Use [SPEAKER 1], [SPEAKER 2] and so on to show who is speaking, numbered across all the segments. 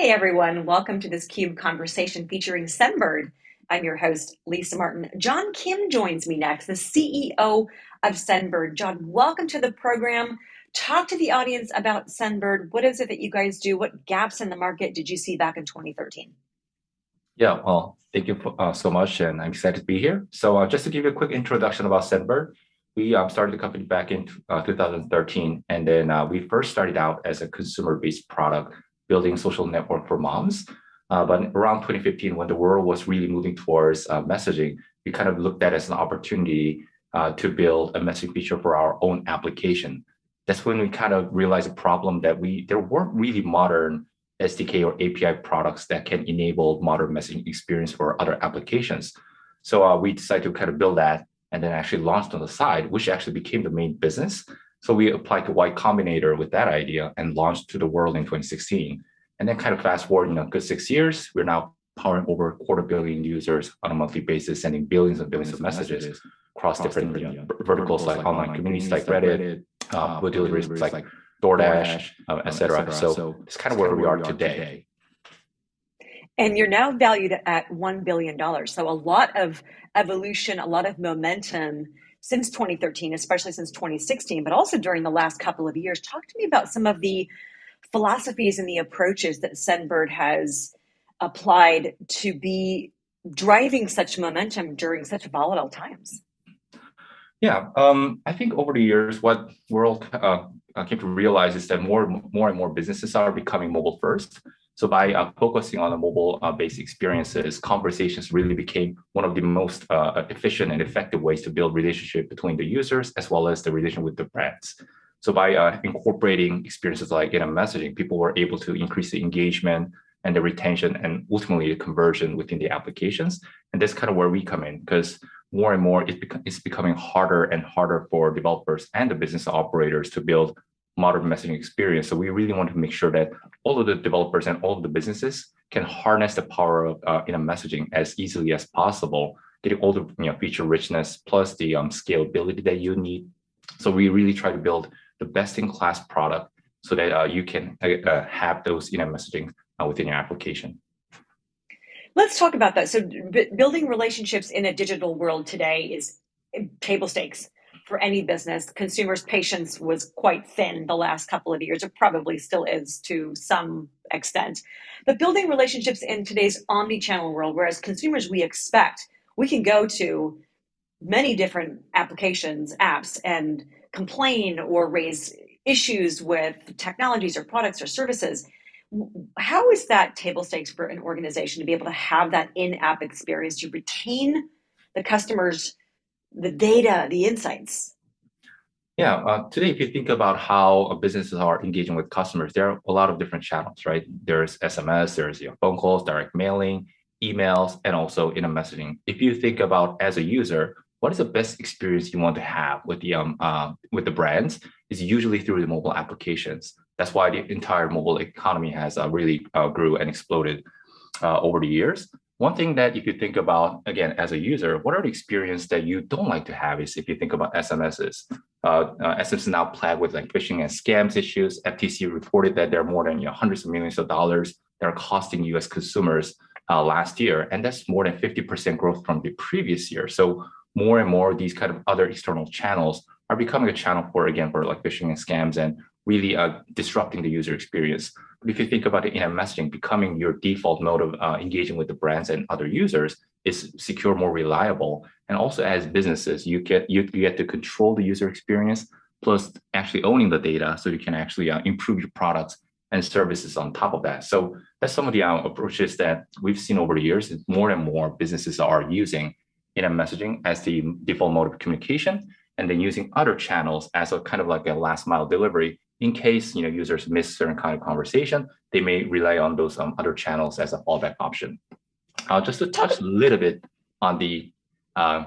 [SPEAKER 1] Hey everyone, welcome to this CUBE conversation featuring Sendbird. I'm your host, Lisa Martin. John Kim joins me next, the CEO of Sendbird. John, welcome to the program. Talk to the audience about Sendbird. What is it that you guys do? What gaps in the market did you see back in 2013?
[SPEAKER 2] Yeah, well, thank you uh, so much, and I'm excited to be here. So uh, just to give you a quick introduction about Sendbird, we um, started the company back in uh, 2013, and then uh, we first started out as a consumer-based product building social network for moms. Uh, but around 2015, when the world was really moving towards uh, messaging, we kind of looked at it as an opportunity uh, to build a messaging feature for our own application. That's when we kind of realized a problem that we there weren't really modern SDK or API products that can enable modern messaging experience for other applications. So uh, we decided to kind of build that and then actually launched on the side, which actually became the main business. So we applied to Y Combinator with that idea and launched to the world in 2016. And then kind of fast forward, you know, good six years, we're now powering over a quarter billion users on a monthly basis, sending billions and billions of messages, messages across, across different, different you know, verticals, like, like online communities like Reddit, Reddit uh, food deliveries like, like DoorDash, DoorDash uh, etc. So, so it's kind of where, we are today. today.
[SPEAKER 1] And you're now valued at $1 billion. So a lot of evolution, a lot of momentum since 2013, especially since 2016, but also during the last couple of years. Talk to me about some of the philosophies and the approaches that Sendbird has applied to be driving such momentum during such volatile times.
[SPEAKER 2] Yeah, um, I think over the years, what world uh, came to realize is that more, more and more businesses are becoming mobile first. So by uh, focusing on the mobile-based uh, experiences, conversations really became one of the most uh, efficient and effective ways to build relationship between the users as well as the relation with the brands. So by uh, incorporating experiences like in messaging, people were able to increase the engagement and the retention and ultimately the conversion within the applications. And that's kind of where we come in because more and more it it's becoming harder and harder for developers and the business operators to build modern messaging experience. So we really want to make sure that all of the developers and all of the businesses can harness the power of uh, in-app messaging as easily as possible, getting all the you know, feature richness plus the um, scalability that you need. So we really try to build the best-in-class product so that uh, you can uh, uh have those in-app messaging uh, within your application.
[SPEAKER 1] Let's talk about that. So building relationships in a digital world today is table stakes for any business. Consumers' patience was quite thin the last couple of years. It probably still is to some extent. But building relationships in today's omni-channel world, whereas consumers we expect, we can go to many different applications, apps, and complain or raise issues with technologies or products or services. How is that table stakes for an organization to be able to have that in-app experience to retain the customers the data, the insights?
[SPEAKER 2] Yeah, uh, today, if you think about how businesses are engaging with customers, there are a lot of different channels, right? There's SMS, there's your phone calls, direct mailing, emails, and also in-app messaging. If you think about as a user, what is the best experience you want to have with the um uh, with the brands is usually through the mobile applications. That's why the entire mobile economy has uh, really uh, grew and exploded uh, over the years. One thing that if you think about, again, as a user, what are the experience that you don't like to have is if you think about SMSs. Uh, uh, SMS is now plagued with like phishing and scams issues. FTC reported that there are more than you know, hundreds of millions of dollars that are costing US consumers uh, last year. And that's more than 50% growth from the previous year. So more and more these kind of other external channels are becoming a channel for, again, for like phishing and scams and really uh, disrupting the user experience. But if you think about it in-app messaging, becoming your default mode of uh, engaging with the brands and other users is secure, more reliable. And also as businesses, you get you, you get to control the user experience, plus actually owning the data so you can actually uh, improve your products and services on top of that. So that's some of the uh, approaches that we've seen over the years. More and more businesses are using in-app messaging as the default mode of communication, and then using other channels as a kind of like a last mile delivery in case you know users miss certain kind of conversation, they may rely on those um, other channels as a fallback option. Uh, just to touch a little bit on the uh,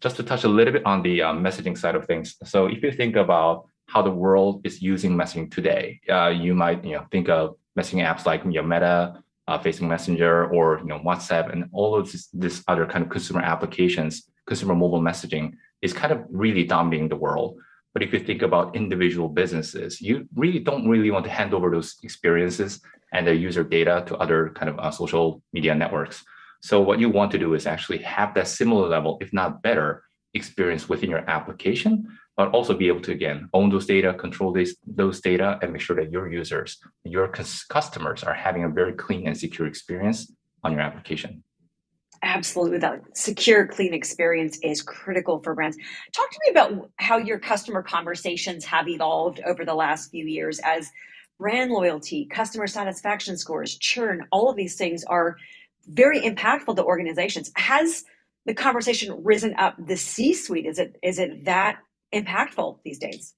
[SPEAKER 2] just to touch a little bit on the um, messaging side of things. So if you think about how the world is using messaging today, uh, you might you know think of messaging apps like you know, Meta, uh, Facebook Messenger, or you know WhatsApp, and all of this, this other kind of consumer applications, consumer mobile messaging is kind of really dominating the world. But if you think about individual businesses, you really don't really want to hand over those experiences and their user data to other kind of uh, social media networks. So what you want to do is actually have that similar level, if not better, experience within your application, but also be able to, again, own those data, control these, those data, and make sure that your users, your customers are having a very clean and secure experience on your application.
[SPEAKER 1] Absolutely, that secure, clean experience is critical for brands. Talk to me about how your customer conversations have evolved over the last few years as brand loyalty, customer satisfaction scores, churn, all of these things are very impactful to organizations. Has the conversation risen up the C-suite? Is it is it that impactful these days?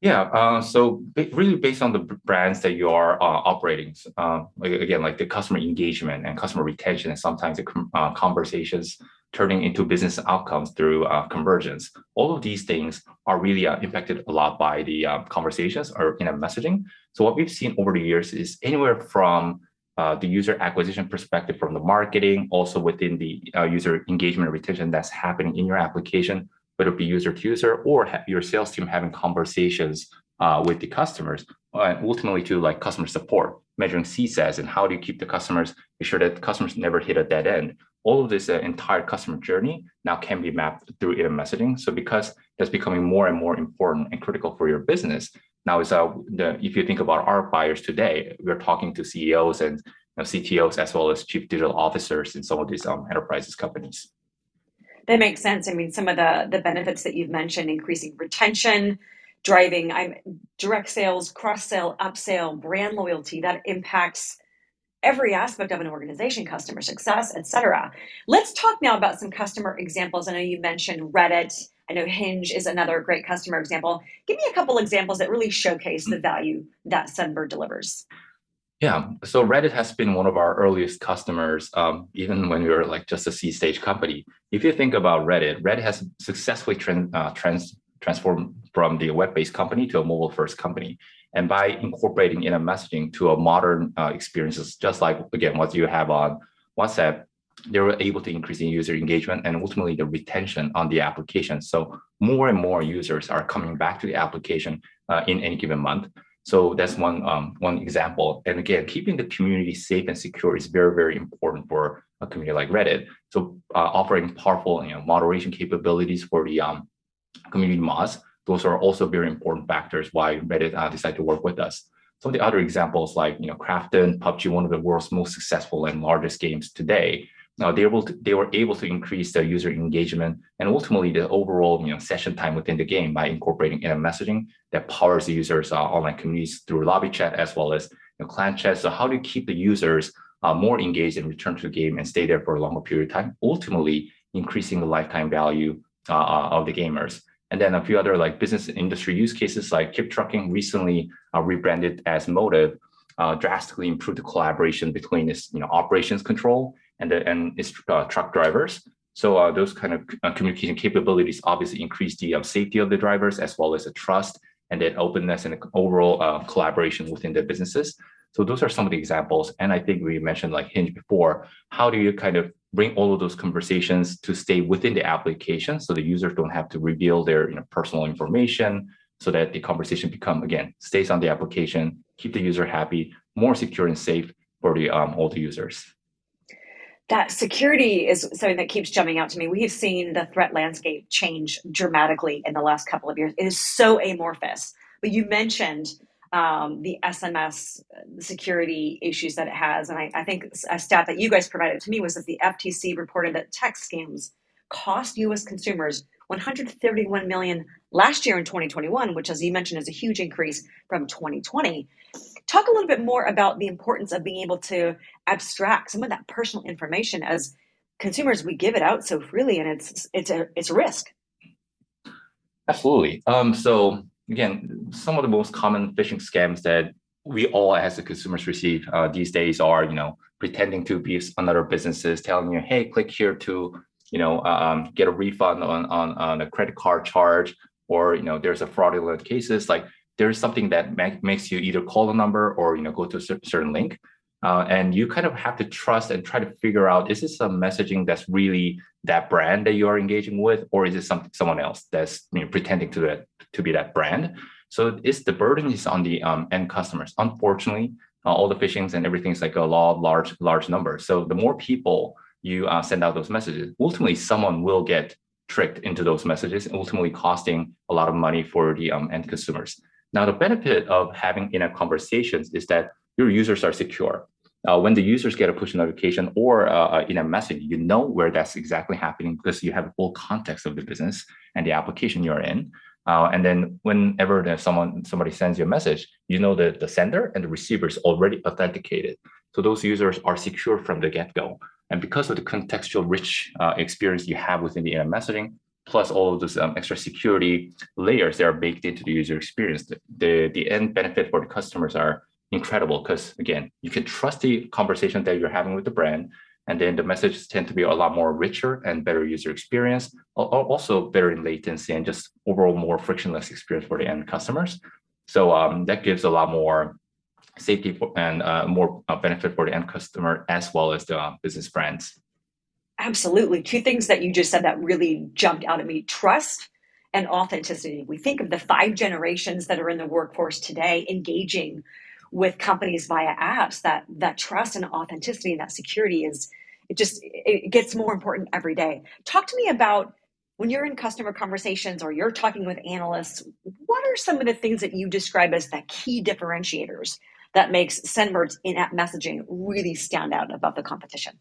[SPEAKER 2] Yeah, uh, so really based on the brands that you are uh, operating, uh, again, like the customer engagement and customer retention, and sometimes the uh, conversations turning into business outcomes through uh, convergence. All of these things are really uh, impacted a lot by the conversations or in-app messaging. So what we've seen over the years is anywhere from the user acquisition perspective from the marketing, also within the user engagement retention that's happening in your application, whether it be user to user or your sales team having conversations uh, with the customers, and ultimately to like customer support, measuring CSAT and how do you keep the customers, make sure that customers never hit a dead end. All of this uh, entire customer journey now can be mapped through IM messaging. So because that's becoming more and more important and critical for your business, now is uh, the, if you think about our buyers today, we're talking to CEOs and you know, CTOs as well as chief digital officers in some of these um, enterprises companies.
[SPEAKER 1] That makes sense. I mean, some of the the benefits that you've mentioned, increasing retention, driving I'm direct sales, cross sell, upsell, brand loyalty, that impacts every aspect of an organization, customer success, etc. Let's talk now about some customer examples. I know you mentioned Reddit. I know Hinge is another great customer example. Give me a couple examples that really showcase the mm. value that Sendbird delivers.
[SPEAKER 2] Yeah, so Reddit has been one of our earliest customers, um, even when we were like just a seed stage company. If you think about Reddit, Reddit has successfully trans, uh, trans transformed from the web-based company to a mobile-first company. And by incorporating in-app messaging to a modern uh, experiences, just like, again, what you have on WhatsApp, they were able to increase in user engagement and ultimately the retention on the application. So more and more users are coming back to the application uh, in any given month. So that's one um, one example. And again, keeping the community safe and secure is very, very important for a community like Reddit. So uh, offering powerful you know, moderation capabilities for the um, community mods, those are also very important factors why Reddit uh, decided to work with us. Some of the other examples like you know, Krafton, PUBG, one of the world's most successful and largest games today, now they, able to, they were able to increase the user engagement and ultimately the overall you know, session time within the game by incorporating messaging that powers the users' uh, online communities through lobby chat as well as you know, clan chat. So how do you keep the users uh, more engaged and return to the game and stay there for a longer period of time, ultimately increasing the lifetime value uh, uh of the gamers. And then a few other like business industry use cases like KeepTruckin recently uh, rebranded as Motive, uh, drastically improved the collaboration between its you know, operations control and, the, and its uh, truck drivers. So uh, those kind of uh, communication capabilities obviously increase the um, safety of the drivers as well as the trust and the openness and overall collaboration within the businesses. So those are some of the examples. And I think we mentioned like Hinge before, how do you kind of bring all of those conversations to stay within the application so the users don't have to reveal their you know, personal information so that the conversation become, again, stays on the application, keep the user happy, more secure and safe for the um, all the users
[SPEAKER 1] that security is something that keeps jumping out to me. We've seen the threat landscape change dramatically in the last couple of years. It is so amorphous. But you mentioned um, the SMS security issues that it has. And I, I, think a stat that you guys provided to me was that the FTC reported that text scams cost US consumers 131 million last year in 2021, which as you mentioned is a huge increase from 2020. Talk a little bit more about the importance of being able to abstract some of that personal information as consumers we give it out so freely and it's it's a it's a risk.
[SPEAKER 2] Absolutely. Um, so again, some of the most common phishing scams that we all as the consumers receive uh, these days are, you know, pretending to be another businesses, telling you, hey, click here to, you know, um, get a refund on, on, on a credit card charge, or, you know, there's a fraudulent cases like there's something that makes you either call a number or you know go to a certain link. Uh, and you kind of have to trust and try to figure out, is this a messaging that's really that brand that you are engaging with, or is it something someone else that's you know, pretending to that to be that brand? So it's the burden is on the um, end customers. Unfortunately, uh, all the phishings and everything is like a law of large, large numbers. So the more people you uh, send out those messages, ultimately someone will get tricked into those messages, ultimately costing a lot of money for the um, end consumers. Now, the benefit of having in-app conversations is that your users are secure. Uh, when the users get a push notification or uh, in a message, you know where that's exactly happening because you have full context of the business and the application you're in. Uh, and then whenever someone somebody sends you a message, you know that the sender and the receiver is already authenticated. So those users are secure from the get-go. And because of the contextual rich uh, experience you have within the in-app messaging, plus all of those um, extra security layers that are baked into the user experience, the, the, the end benefit for the customers are incredible because again, you can trust the conversation that you're having with the brand and then the messages tend to be a lot more richer and better user experience, also better in latency and just overall more frictionless experience for the end customers. So um, that gives a lot more safety and uh, more uh, benefit for the end customer as well as the uh, business brands.
[SPEAKER 1] Absolutely. Two things that you just said that really jumped out at me, trust and authenticity. We think of the five generations that are in the workforce today engaging with companies via apps that that trust and authenticity and that security is it just it gets more important every day talk to me about when you're in customer conversations or you're talking with analysts what are some of the things that you describe as the key differentiators that makes sendbird's in-app messaging really stand out above the competition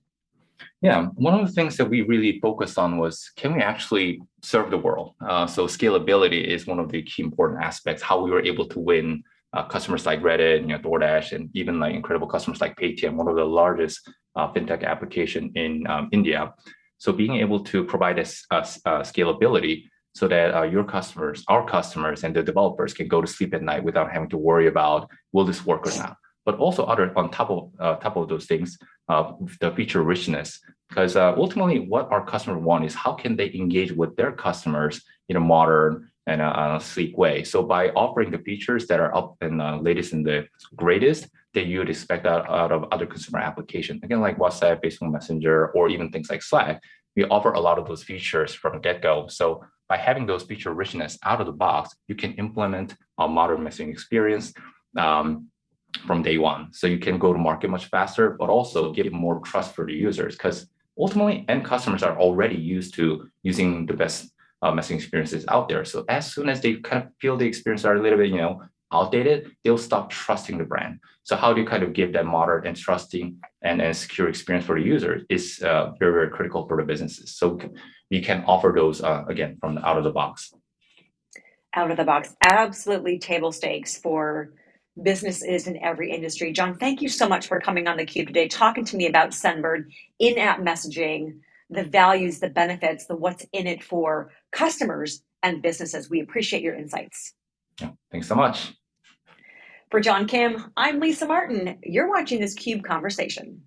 [SPEAKER 2] yeah, one of the things that we really focused on was, can we actually serve the world? Uh, so scalability is one of the key important aspects, how we were able to win uh, customers like Reddit, you know, DoorDash, and even like incredible customers like Paytm, one of the largest uh, fintech application in um, India. So being able to provide uh, uh scalability so that uh, your customers, our customers, and the developers can go to sleep at night without having to worry about will this work or not. But also other on top of uh, top of those things, the feature richness, because ultimately what our customers want is how can they engage with their customers in a modern and a, a, sleek way. So by offering the features that are up and uh, latest and the greatest that you would expect out, out of other consumer applications, again, like WhatsApp, Facebook Messenger, or even things like Slack, we offer a lot of those features from get-go. So by having those feature richness out of the box, you can implement a modern messaging experience um, from day one. So you can go to market much faster, but also give more trust for the users because ultimately end customers are already used to using the best uh, messaging experiences out there. So as soon as they kind of feel the experience are a little bit, you know, outdated, they'll stop trusting the brand. So how do you kind of give that modern and trusting and, and secure experience for the user is uh, very, very critical for the businesses. So we can offer those, uh, again, from the out of the box.
[SPEAKER 1] Out of the box, absolutely table stakes for businesses in every industry. John, thank you so much for coming on theCUBE today, talking to me about Sendbird, in-app messaging, the values, the benefits, the what's in it for customers and businesses. We appreciate your insights.
[SPEAKER 2] Yeah, thanks so much.
[SPEAKER 1] For John Kim, I'm Lisa Martin. You're watching this CUBE Conversation.